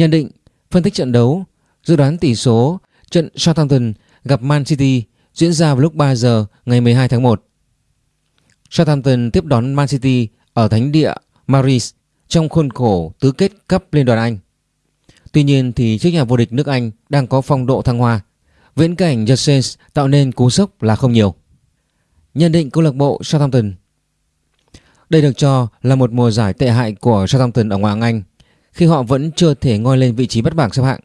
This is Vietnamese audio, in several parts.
Nhận định, phân tích trận đấu, dự đoán tỷ số trận Southampton gặp Man City diễn ra vào lúc 3 giờ ngày 12 tháng 1. Southampton tiếp đón Man City ở thánh địa Maris trong khuôn khổ tứ kết cấp Liên đoàn Anh. Tuy nhiên thì trước nhà vô địch nước Anh đang có phong độ thăng hoa, viễn cảnh The tạo nên cú sốc là không nhiều. Nhận định câu lạc bộ Southampton Đây được cho là một mùa giải tệ hại của Southampton ở ngoại hạng Anh khi họ vẫn chưa thể ngoi lên vị trí bắt bảng xếp hạng.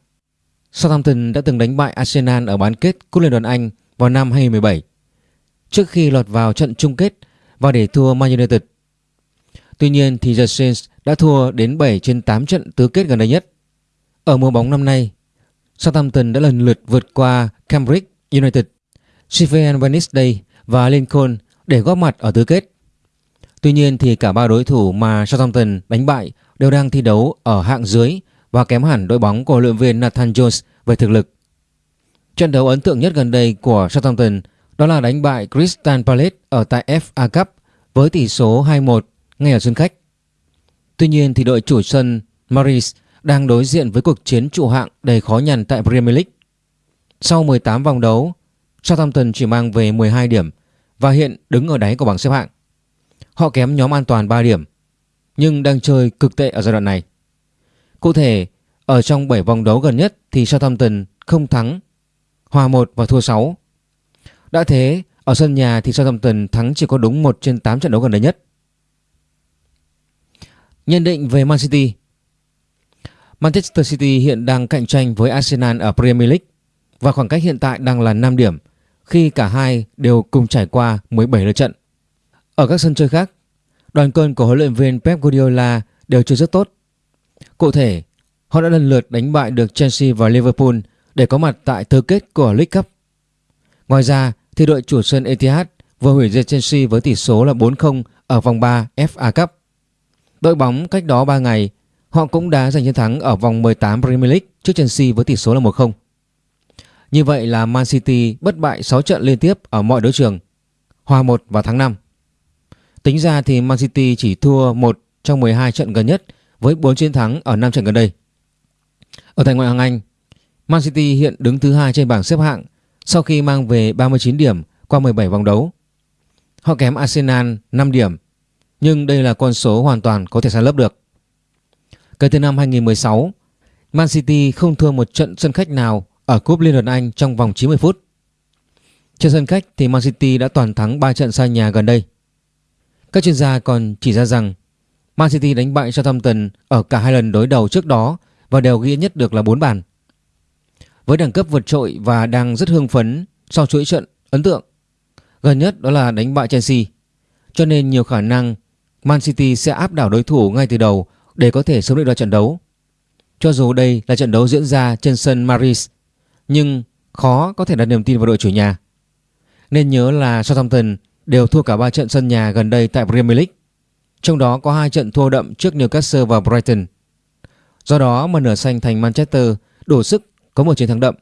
Southampton đã từng đánh bại Arsenal ở bán kết Cúp Liên đoàn Anh vào năm 2017 trước khi lọt vào trận chung kết và để thua Man United. Tuy nhiên thì The Saints đã thua đến 7 trên 8 trận tứ kết gần đây nhất. Ở mùa bóng năm nay, Southampton đã lần lượt vượt qua Cambridge United, Sheffield Wednesday và Lincoln để góp mặt ở tứ kết. Tuy nhiên thì cả ba đối thủ mà Southampton đánh bại đều đang thi đấu ở hạng dưới và kém hẳn đội bóng của luyện viên Nathan Jones về thực lực. Trận đấu ấn tượng nhất gần đây của Southampton đó là đánh bại Crystal Palace ở tại FA Cup với tỷ số 2-1 ngay ở sân khách. Tuy nhiên thì đội chủ sân Maris đang đối diện với cuộc chiến trụ hạng đầy khó nhằn tại Premier League. Sau 18 vòng đấu, Southampton chỉ mang về 12 điểm và hiện đứng ở đáy của bảng xếp hạng. Họ kém nhóm an toàn 3 điểm nhưng đang chơi cực tệ ở giai đoạn này. Cụ thể, ở trong 7 vòng đấu gần nhất thì Southampton không thắng, hòa 1 và thua 6. Đã thế, ở sân nhà thì Southampton thắng chỉ có đúng 1 trên 8 trận đấu gần đây nhất. Nhận định về Man City Manchester City hiện đang cạnh tranh với Arsenal ở Premier League và khoảng cách hiện tại đang là 5 điểm khi cả hai đều cùng trải qua 17 lượt trận. Ở các sân chơi khác, đoàn quân của huấn luyện viên Pep Guardiola đều chơi rất tốt. Cụ thể, họ đã lần lượt đánh bại được Chelsea và Liverpool để có mặt tại tứ kết của League Cup. Ngoài ra thì đội chủ sân Etihad vừa hủy diệt Chelsea với tỷ số là 4-0 ở vòng 3 FA Cup. Đội bóng cách đó 3 ngày họ cũng đã giành chiến thắng ở vòng 18 Premier League trước Chelsea với tỷ số là 1-0. Như vậy là Man City bất bại 6 trận liên tiếp ở mọi đấu trường, hòa 1 vào tháng 5. Tính ra thì Man City chỉ thua một trong 12 trận gần nhất với 4 chiến thắng ở 5 trận gần đây. Ở tại ngoại hạng Anh, Man City hiện đứng thứ hai trên bảng xếp hạng sau khi mang về 39 điểm qua 17 vòng đấu. Họ kém Arsenal 5 điểm, nhưng đây là con số hoàn toàn có thể san lấp được. Kể từ năm 2016, Man City không thua một trận sân khách nào ở Cúp Liên đoàn Anh trong vòng 90 phút. Trên sân khách thì Man City đã toàn thắng 3 trận xa nhà gần đây. Các chuyên gia còn chỉ ra rằng Man City đánh bại Southampton ở cả hai lần đối đầu trước đó và đều ghi nhất được là 4 bàn. Với đẳng cấp vượt trội và đang rất hưng phấn sau chuỗi trận ấn tượng. Gần nhất đó là đánh bại Chelsea. Cho nên nhiều khả năng Man City sẽ áp đảo đối thủ ngay từ đầu để có thể sớm định đoạt trận đấu. Cho dù đây là trận đấu diễn ra trên sân Maris, nhưng khó có thể đặt niềm tin vào đội chủ nhà. Nên nhớ là Southampton đều thua cả 3 trận sân nhà gần đây tại Premier League. Trong đó có hai trận thua đậm trước Newcastle và Brighton. Do đó mà nửa xanh thành Manchester đủ sức có một chiến thắng đậm.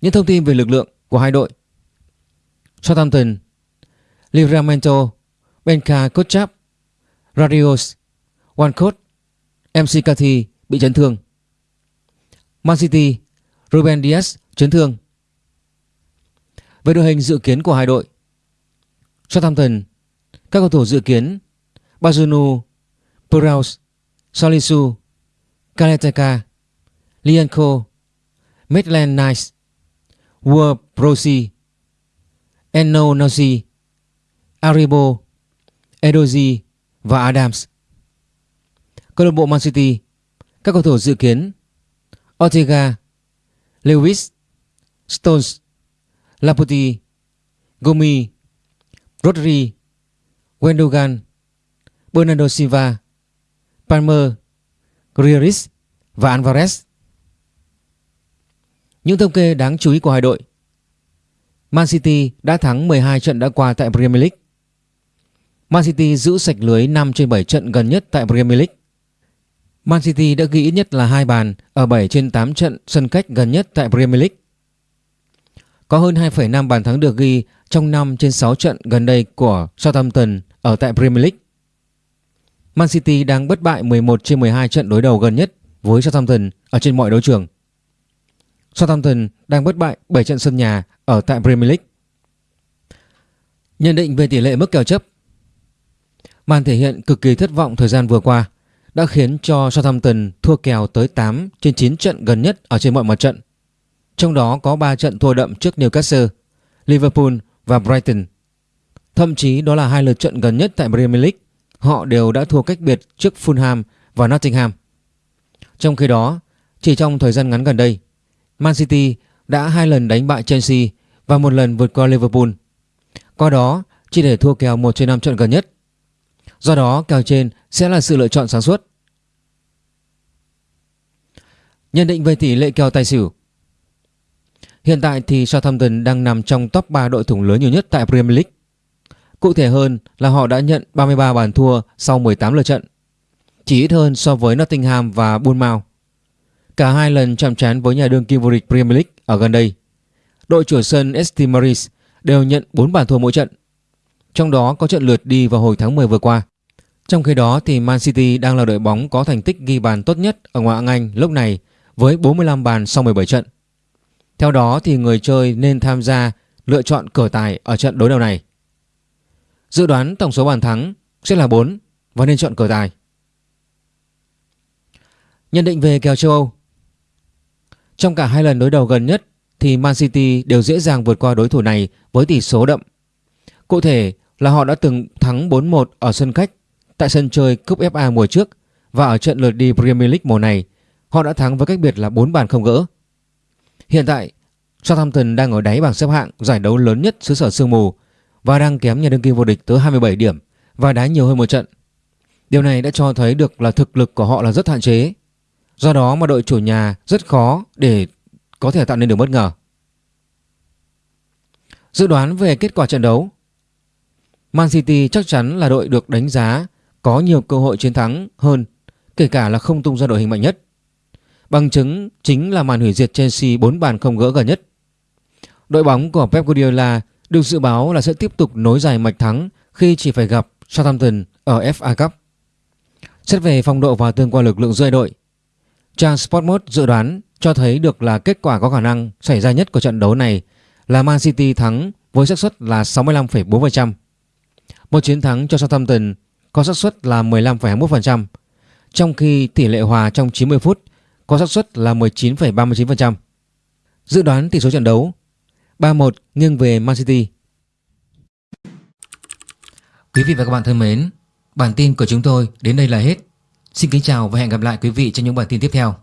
Những thông tin về lực lượng của hai đội. Southampton, Livramento, Benka Kotchap, Radios, Walcott, MC Cathy bị chấn thương. Man City, Ruben Diaz chấn thương. Về đội hình dự kiến của hai đội. Southampton, Các cầu thủ dự kiến, Bazunu Puraus Salisu Kaleteka Lianco Midland Nice War Prosi Enno Nosi Aribo, Edozi và Adams. Câu lạc bộ Man City, Các cầu thủ dự kiến, Ortega, Lewis, Stones Laputi, Gomi, Rodri, Wendogan, Bernardo Silva, Palmer, Grealish và Alvarez. Những thống kê đáng chú ý của hai đội Man City đã thắng 12 trận đã qua tại Premier League. Man City giữ sạch lưới 5 trên 7 trận gần nhất tại Premier League. Man City đã ghi ít nhất là hai bàn ở 7 trên 8 trận sân cách gần nhất tại Premier League. Có hơn 2,5 bàn thắng được ghi trong 5 trên 6 trận gần đây của Southampton ở tại Premier League. Man City đang bất bại 11 trên 12 trận đối đầu gần nhất với Southampton ở trên mọi đấu trường. Southampton đang bất bại 7 trận sân nhà ở tại Premier League. Nhận định về tỷ lệ mức kèo chấp Màn thể hiện cực kỳ thất vọng thời gian vừa qua đã khiến cho Southampton thua kèo tới 8 trên 9 trận gần nhất ở trên mọi mặt trận. Trong đó có 3 trận thua đậm trước Newcastle, Liverpool và Brighton. Thậm chí đó là hai lượt trận gần nhất tại Premier League, họ đều đã thua cách biệt trước Fulham và Nottingham. Trong khi đó, chỉ trong thời gian ngắn gần đây, Man City đã hai lần đánh bại Chelsea và một lần vượt qua Liverpool. Qua đó, chỉ để thua kèo 1 trên 5 trận gần nhất. Do đó, kèo trên sẽ là sự lựa chọn sáng suốt. Nhận định về tỷ lệ kèo tài xỉu Hiện tại thì Southampton đang nằm trong top 3 đội thủng lớn nhiều nhất tại Premier League. Cụ thể hơn là họ đã nhận 33 bàn thua sau 18 lượt trận, chỉ ít hơn so với Nottingham và Bournemouth. Cả hai lần chạm trán với nhà đương kim vô địch Premier League ở gần đây. Đội chủ sân ST Mary's đều nhận 4 bàn thua mỗi trận. Trong đó có trận lượt đi vào hồi tháng 10 vừa qua. Trong khi đó thì Man City đang là đội bóng có thành tích ghi bàn tốt nhất ở ngoại hạng Anh lúc này với 45 bàn sau 17 trận. Theo đó thì người chơi nên tham gia lựa chọn cờ tài ở trận đối đầu này. Dự đoán tổng số bàn thắng sẽ là 4 và nên chọn cờ tài. Nhận định về kèo châu Âu Trong cả hai lần đối đầu gần nhất thì Man City đều dễ dàng vượt qua đối thủ này với tỷ số đậm. Cụ thể là họ đã từng thắng 4-1 ở sân khách tại sân chơi Cúp FA mùa trước và ở trận lượt đi Premier League mùa này, họ đã thắng với cách biệt là 4 bàn không gỡ. Hiện tại, Southampton đang ở đáy bảng xếp hạng giải đấu lớn nhất xứ sở sương mù và đang kém nhà đương kim vô địch tới 27 điểm và đá nhiều hơn một trận. Điều này đã cho thấy được là thực lực của họ là rất hạn chế. Do đó mà đội chủ nhà rất khó để có thể tạo nên được bất ngờ. Dự đoán về kết quả trận đấu Man City chắc chắn là đội được đánh giá có nhiều cơ hội chiến thắng hơn kể cả là không tung ra đội hình mạnh nhất. Bằng chứng chính là màn hủy diệt Chelsea 4 bàn không gỡ gần nhất. Đội bóng của Pep Guardiola được dự báo là sẽ tiếp tục nối dài mạch thắng khi chỉ phải gặp Southampton ở FA Cup. Xét về phong độ và tương quan lực lượng giữa đội, trang Sportmode dự đoán cho thấy được là kết quả có khả năng xảy ra nhất của trận đấu này là Man City thắng với xác suất là 65,4%. Một chiến thắng cho Southampton có xác suất là 15,21%, trong khi tỷ lệ hòa trong 90 phút có xác suất là 19,39%. Dự đoán tỷ số trận đấu 3-1 nghiêng về Man City. Quý vị và các bạn thân mến, bản tin của chúng tôi đến đây là hết. Xin kính chào và hẹn gặp lại quý vị trong những bản tin tiếp theo.